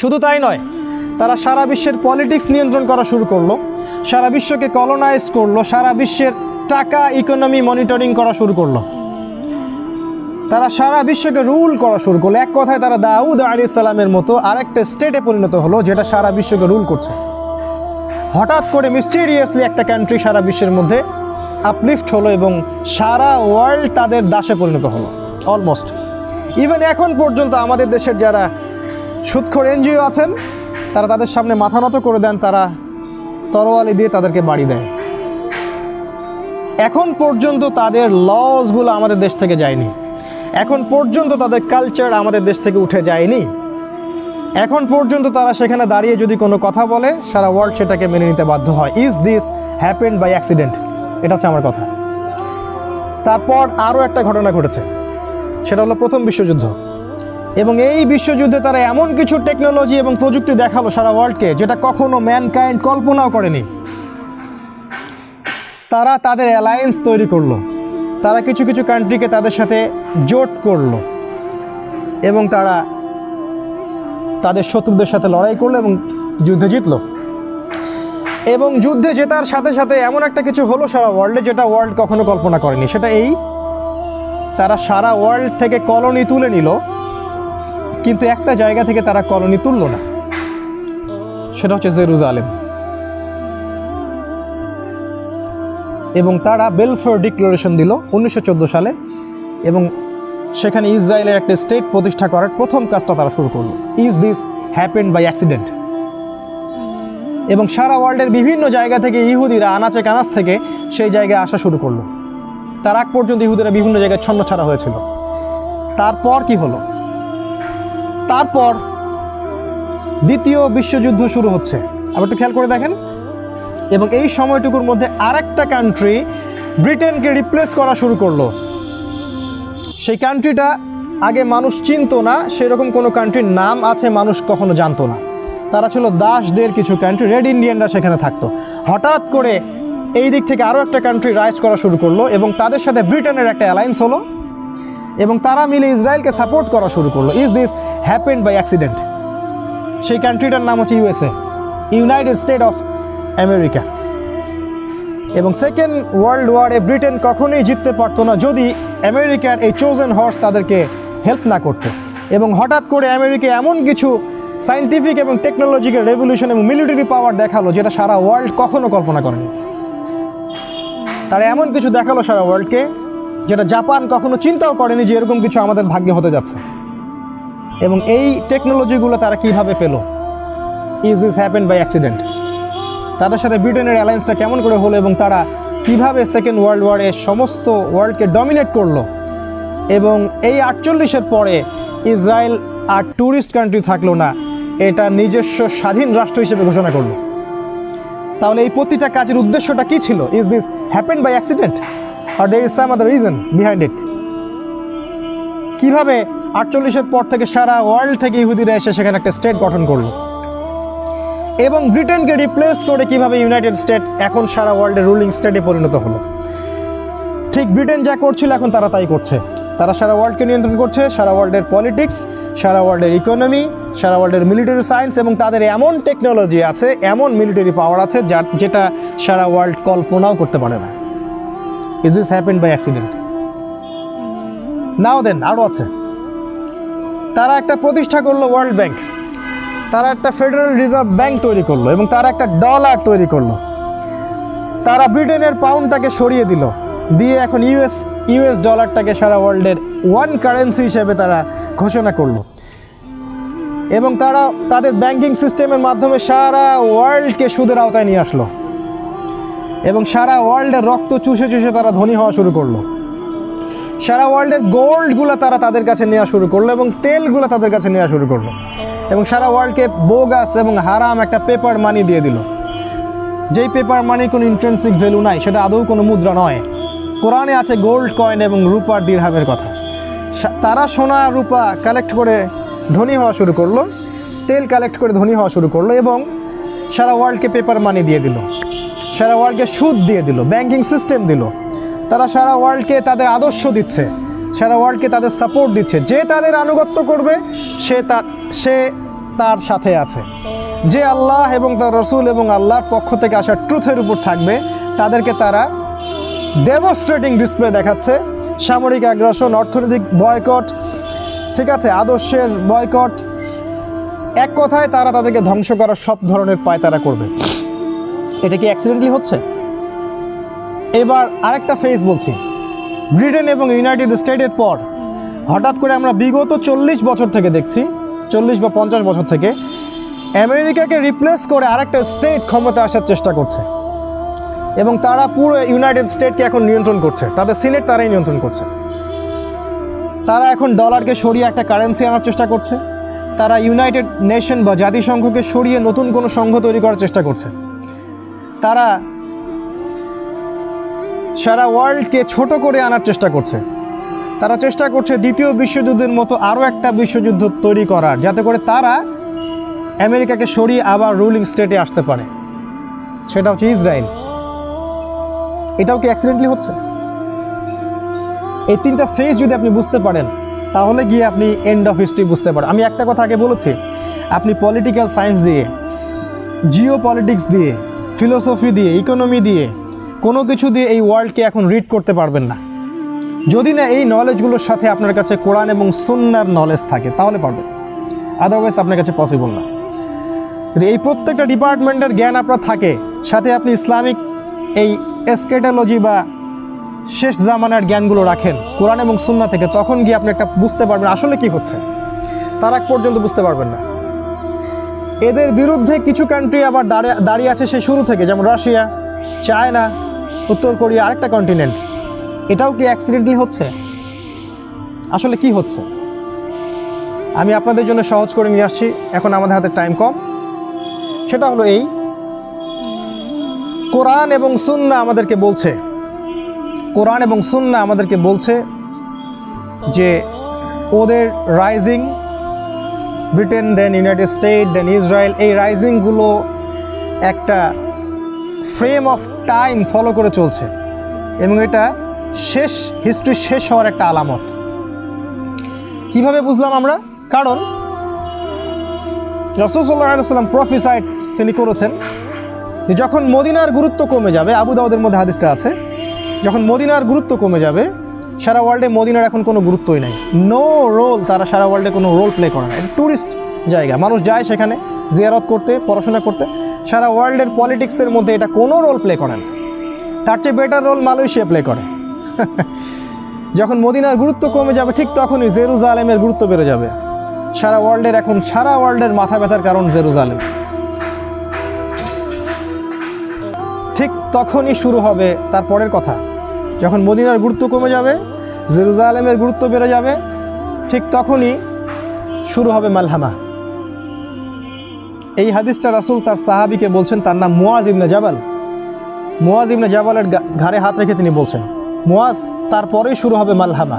শুধু তাই নয়, তারা সারা বিশ্বের পলিটিক্স নিয়ন্ত্রণ করা শুরু করল, সারা বিশ্বকে কলোনাইজ করল, সারা বিশ্বের টাকা ইকোনমি মনিটরিং করা শুরু করল। তারা সারা বিশ্বকে রুল করা শুরু করল। এক কথায় তারা দাউদ আলী সালামের মতো আরেকটা স্টেটে পরিণত হলো, যেটা সারা বিশ্বকে রুল করছে। হঠাৎ করে মিস্টেরিয়াসলি একটা কান্ট্রি সারা বিশ্বের মধ্যে আপলিফট হলো এবং সারা ওয়ার্ল্ড তাদের দাসে পরিণত হলো অলমোস্ট ইভেন এখন পর্যন্ত আমাদের দেশের যারা সুৎখর এনজিও আছেন, তারা তাদের সামনে মাথা নত করে দেন, তারা তরোয়ালি দিয়ে তাদেরকে বাড়ি দেয়। এখন পর্যন্ত তাদের লসগুলো আমাদের দেশ থেকে যায়নি। এখন পর্যন্ত তাদের কালচার আমাদের দেশ থেকে উঠে যায়নি। এখন পর্যন্ত তারা সেখানে দাঁড়িয়ে যদি কোনো কথা বলে, সারা ওয়ার্ল্ড সেটাকে মেনে নিতে বাধ্য হয়। Is this happened by accident এটা হচ্ছে আমার কথা। তারপর আরও একটা ঘটনা ঘটেছে। সেটা হলো প্রথম বিশ্বযুদ্ধ। এবং এই বিশ্বযুদ্ধে তারা এমন কিছু টেকনোলজি এবং প্রযুক্তি দেখাল সারা ওয়ার্ল্ডকে যেটা কখনো ম্যানকাইন্ড কল্পনাও করেনি। তারা তাদের অ্যালায়েন্স তৈরি করল। তারা কিছু কিছু কান্ট্রিকে তাদের সাথে জোট করল। এবং তারা তাদের শত্রুদের সাথে লড়াই করল এবং যুদ্ধে জিতলো। এবং যুদ্ধে জেতার সাথে সাথে এমন একটা কিছু হলো সারা ওয়ার্ল্ডে যেটা ওয়ার্ল্ড কখনো কল্পনা করেনি। সেটা এই, তারা সারা ওয়ার্ল্ড থেকে কলোনি তুলে নিল। কিন্তু একটা জায়গা থেকে তারা কলোনি তুলল না। সেটা হচ্ছে জেরুজালেম। এবং তারা বেলফোর ডিক্লারেশন দিল উনিশশো চোদ্দ সালে এবং সেখানে ইসরায়েলের একটা স্টেট প্রতিষ্ঠা করার প্রথম কাজটা তারা শুরু করল। Is this happen by accident এবং সারা ওয়ার্ল্ডের বিভিন্ন জায়গা থেকে ইহুদিরা আনাচে কানাচ থেকে সেই জায়গায় আসা শুরু করল। তার আগ পর্যন্ত ইহুদিরা বিভিন্ন জায়গায় ছন্ন ছাড়া হয়েছিল। তারপর কি হলো? তারপর দ্বিতীয় বিশ্বযুদ্ধ শুরু হচ্ছে। আবার একটু খেয়াল করে দেখেন। এবং এই সময়টুকুর মধ্যে আরেকটা কান্ট্রি ব্রিটেনকে রিপ্লেস করা শুরু করল। সেই কান্ট্রিটা আগে মানুষ চিনতো না, সেরকম কোনো কান্ট্রির নাম আছে মানুষ কখনো জানতো না। তারা ছিল দাসদের কিছু কান্ট্রি রেড ইন্ডিয়ানরা সেখানে থাকতো। হঠাৎ করে এই দিক থেকে আরও একটা কান্ট্রি রাইজ করা শুরু করল এবং তাদের সাথে ব্রিটেনের একটা অ্যালায়েন্স হলো। এবং তারা মিলে ইসরায়েলকে সাপোর্ট করা শুরু করল। Is this happened by accident সেই কান্ট্রিটার নাম হচ্ছে USA United State of America এবং সেকেন্ড ওয়ার্ল্ড ওয়ারে ব্রিটেন কখনোই জিততে পারতো না যদি আমেরিকার এই চোজেন হর্স তাদেরকে হেল্প না করতো। এবং হঠাৎ করে আমেরিকা এমন কিছু সায়েন্টিফিক এবং টেকনোলজিক্যাল রেভলিউশন এবং মিলিটারি পাওয়ার দেখাল যেটা সারা ওয়ার্ল্ড কখনো কল্পনা করেনি। তারা এমন কিছু দেখাল সারা ওয়ার্ল্ডকে যেটা জাপান কখনো চিন্তাও করেনি যে এরকম কিছু আমাদের ভাগ্যে হতে যাচ্ছে। এবং এই টেকনোলজিগুলো তারা কীভাবে পেল? Is this happen by accident তাদের সাথে ব্রিটেনের অ্যালায়েন্সটা কেমন করে হলো এবং তারা কীভাবে সেকেন্ড ওয়ার্ল্ড ওয়ারে সমস্ত ওয়ার্ল্ডকে ডমিনেট করল? এবং এই আটচল্লিশের পরে ইসরায়েল আর ট্যুরিস্ট কান্ট্রি থাকল না, এটা নিজস্ব স্বাধীন রাষ্ট্র হিসেবে ঘোষণা করল। তাহলে এই প্রতিটা কাজের উদ্দেশ্যটা কি ছিল? Is this happen by accident R there is some other reason behind it কীভাবে আটচল্লিশের পর থেকে সারা ওয়ার্ল্ড থেকে ইহুদিরা এসে সেখানে একটা স্টেট গঠন করল? এবং ব্রিটেনকে রিপ্লেস করে কীভাবে ইউনাইটেড স্টেট এখন সারা ওয়ার্ল্ডের রুলিং স্টেটে পরিণত হলো? ঠিক ব্রিটেন যা করছিল, এখন তারা তাই করছে। তারা সারা ওয়ার্ল্ডকে নিয়ন্ত্রণ করছে, সারা ওয়ার্ল্ডের পলিটিক্স সারা ওয়ার্ল্ডের ইকোনমি সারা ওয়ার্ল্ডের মিলিটারি সায়েন্স এবং তাদের এমন টেকনোলজি আছে, এমন মিলিটারি পাওয়ার আছে যা যেটা সারা ওয়ার্ল্ড কল্পনাও করতে পারে না। Is this happen by accident now then আরও আছে। তারা একটা প্রতিষ্ঠা করল ওয়ার্ল্ড ব্যাংক তারা একটা ফেডারেল রিজার্ভ ব্যাংক তৈরি করল এবং তারা একটা ডলার তৈরি করল। তারা ব্রিটেনের পাউন্ডটাকে সরিয়ে দিল। দিয়ে এখন ইউএস ইউএস ডলারটাকে সারা ওয়ার্ল্ডের ওয়ান কারেন্সি হিসেবে তারা ঘোষণা করল। এবং তারা তাদের ব্যাংকিং সিস্টেমের মাধ্যমে সারা ওয়ার্ল্ডকে সুদের আওতায় নিয়ে আসলো। এবং সারা ওয়ার্ল্ডের রক্ত চুষে চুষে তারা ধনী হওয়া শুরু করল। সারা ওয়ার্ল্ডের গোল্ডগুলো তারা তাদের কাছে নেওয়া শুরু করল এবং তেলগুলো তাদের কাছে নেওয়া শুরু করল। এবং সারা ওয়ার্ল্ডকে বোগাস এবং হারাম একটা পেপার মানি দিয়ে দিল। যেই পেপার মানির কোনো ইন্ট্রেন্সিক ভ্যালু নাই, সেটা আদৌ কোনো মুদ্রা নয়। কোরআনে আছে গোল্ড কয়েন এবং রূপার দীর্হামের কথা। তারা সোনা, রূপা কালেক্ট করে ধনী হওয়া শুরু করল, তেল কালেক্ট করে ধনী হওয়া শুরু করল এবং সারা ওয়ার্ল্ডকে পেপার মানি দিয়ে দিল। সারা ওয়ার্ল্ডকে সুদ দিয়ে দিল, ব্যাংকিং সিস্টেম দিল। তারা সারা ওয়ার্ল্ডকে তাদের আদর্শ দিচ্ছে, সারা ওয়ার্ল্ডকে তাদের সাপোর্ট দিচ্ছে। যে তাদের আনুগত্য করবে, সে তা, সে তার সাথে আছে। যে আল্লাহ এবং তার রসুল এবং আল্লাহর পক্ষ থেকে আসা ট্রুথের উপর থাকবে, তাদেরকে তারা ডেমনস্ট্রেটিং ডিসপ্লে দেখাচ্ছে। সামরিক আগ্রাসন অর্থনৈতিক বয়কট ঠিক আছে, আদর্শের বয়কট এক কথায় তারা তাদেরকে ধ্বংস করার সব ধরনের পায় তারা করবে। এটা কি অ্যাক্সিডেন্টলি হচ্ছে? এবার আরেকটা ফেজ বলছি। ব্রিটেন এবং ইউনাইটেড স্টেটের পর, হঠাৎ করে আমরা বিগত চল্লিশ বছর থেকে দেখছি, চল্লিশ বা পঞ্চাশ বছর থেকে, আমেরিকাকে রিপ্লেস করে আরেকটা স্টেট ক্ষমতা আসার চেষ্টা করছে। এবং তারা পুরো ইউনাইটেড স্টেটকে এখন নিয়ন্ত্রণ করছে। তাদের সিনেট তারাই নিয়ন্ত্রণ করছে। তারা এখন ডলারকে সরিয়ে একটা কারেন্সি আনার চেষ্টা করছে। তারা ইউনাইটেড নেশন বা জাতিসংঘকে সরিয়ে নতুন কোনো সংঘ তৈরি করার চেষ্টা করছে। তারা সারা ওয়ার্ল্ডকে ছোট করে আনার চেষ্টা করছে। তারা চেষ্টা করছে দ্বিতীয় বিশ্বযুদ্ধের মতো আরও একটা বিশ্বযুদ্ধ তৈরি করার, যাতে করে তারা আমেরিকাকে সরিয়ে আবার রুলিং স্টেটে আসতে পারে। সেটা হচ্ছে ইসরায়েল। এটাও কি অ্যাক্সিডেন্টলি হচ্ছে? এই তিনটা ফেজ যদি আপনি বুঝতে পারেন, তাহলে গিয়ে আপনি এন্ড অফ হিস্ট্রি বুঝতে পারেন। আমি একটা কথা আগে বলেছি, আপনি পলিটিক্যাল সায়েন্স দিয়ে জিও পলিটিক্স দিয়ে ফিলোসফি দিয়ে ইকোনমি দিয়ে, কোনো কিছু দিয়ে এই ওয়ার্ল্ডকে এখন রিড করতে পারবেন না। যদি না এই নলেজগুলোর সাথে আপনার কাছে কোরআন এবং সুন্নার নলেজ থাকে, তাহলে পারবেন। আদারওয়াইজ আপনার কাছে পসিবল না। এই প্রত্যেকটা ডিপার্টমেন্টের জ্ঞান আপনার থাকে, সাথে আপনি ইসলামিক এই এসকেটালজি বা শেষ জামানার জ্ঞানগুলো রাখেন, কোরআন এবং সুন্না থেকে, তখন গিয়ে আপনি একটা বুঝতে পারবেন আসলে কি হচ্ছে। তার আগ পর্যন্ত বুঝতে পারবেন না। এদের বিরুদ্ধে কিছু কান্ট্রি আবার দাঁড়িয়ে দাঁড়িয়ে আছে সে শুরু থেকে, যেমন রাশিয়া, চায়না, উত্তর কোরিয়া, আরেকটা কন্টিনেন্ট এটাও কি অ্যাক্সিডেন্টলি হচ্ছে? আসলে কি হচ্ছে? আমি আপনাদের জন্য সহজ করে নিয়ে আসছি, এখন আমাদের হাতে টাইম কম। সেটা হলো এই, কোরআন এবং সুন্না আমাদেরকে বলছে, কোরআন এবং সুন্না আমাদেরকে বলছে যে ওদের rising Britain then United State then Israel এই রাইজিংগুলো একটা ফ্রেম অফ টাইম ফলো করে চলছে। এবং এটা শেষ হিস্ট্রি শেষ হওয়ার একটা আলামত। কীভাবে বুঝলাম আমরা? কারণ রসুল্লাহাম প্রফিসাইড তিনি করেছেন যে যখন মদিনার গুরুত্ব কমে যাবে, আবু দাউদের মধ্যে হাদিসটা আছে, যখন মদিনার গুরুত্ব কমে যাবে সারা ওয়ার্ল্ডে মদিনার এখন কোনো গুরুত্বই নাই। নো রোল তারা সারা ওয়ার্ল্ডে কোনো রোল প্লে করে না। ট্যুরিস্ট জায়গা। মানুষ যায় সেখানে জিয়ারত করতে, পড়াশোনা করতে। সারা ওয়ার্ল্ডের পলিটিক্সের মধ্যে এটা কোনো রোল প্লে করে না। তার চেয়ে বেটার রোল মালয়েশিয়া প্লে করে। যখন মদিনার গুরুত্ব কমে যাবে, ঠিক তখনই জেরুজালেমের গুরুত্ব বেড়ে যাবে। সারা ওয়ার্ল্ডের এখন, সারা ওয়ার্ল্ডের মাথা ব্যথার কারণ জেরুজালেম। ঠিক তখনই শুরু হবে তার পরের কথা। যখন মদিনার গুরুত্ব কমে যাবে, জেরুজালেমের গুরুত্ব বেড়ে যাবে, ঠিক তখনই শুরু হবে মালহামা। এই হাদিসটা রাসুল তার সাহাবিকে বলছেন, তার নাম মুয়াজ ইবনে জাবাল। মুয়াজ ইবনে জাবালের ঘাড়ে হাত রেখে তিনি বলছেন মোয়াজ তারপরেই শুরু হবে মালহামা।